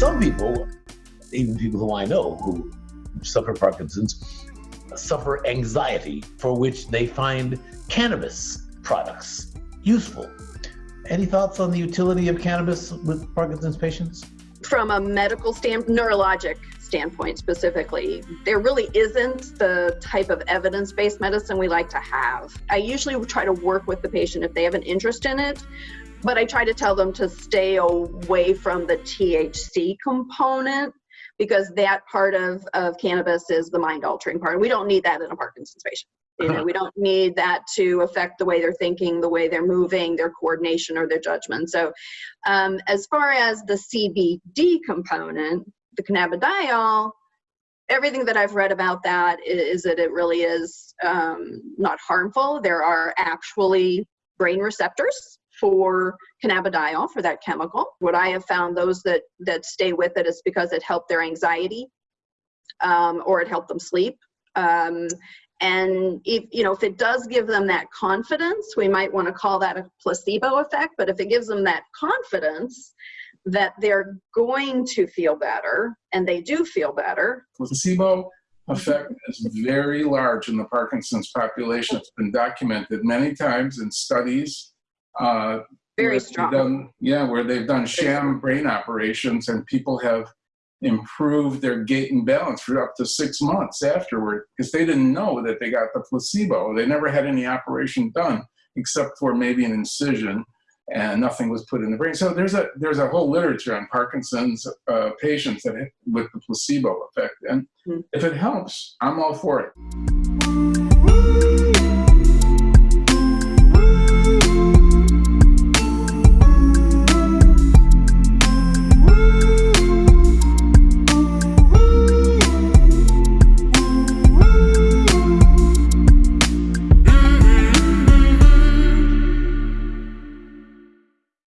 Some people, even people who I know who suffer Parkinson's, suffer anxiety for which they find cannabis products useful. Any thoughts on the utility of cannabis with Parkinson's patients? From a medical standpoint, neurologic standpoint specifically, there really isn't the type of evidence based medicine we like to have. I usually try to work with the patient if they have an interest in it, but I try to tell them to stay away from the THC component because that part of, of cannabis is the mind altering part. And we don't need that in a Parkinson's patient. You know, we don't need that to affect the way they're thinking, the way they're moving, their coordination or their judgment. So, um, as far as the CBD component, the cannabidiol, everything that I've read about that is, that it really is um, not harmful. There are actually brain receptors for cannabidiol for that chemical. What I have found those that that stay with it is because it helped their anxiety um, or it helped them sleep. Um, and if you know if it does give them that confidence, we might want to call that a placebo effect. But if it gives them that confidence, that they're going to feel better and they do feel better. Placebo effect is very large in the Parkinson's population. It's been documented many times in studies. Uh, very strong. Done, yeah, where they've done sham brain operations and people have improved their gait and balance for up to six months afterward because they didn't know that they got the placebo. They never had any operation done except for maybe an incision and nothing was put in the brain. So there's a there's a whole literature on Parkinson's uh, patients that with the placebo effect, and mm -hmm. if it helps, I'm all for it.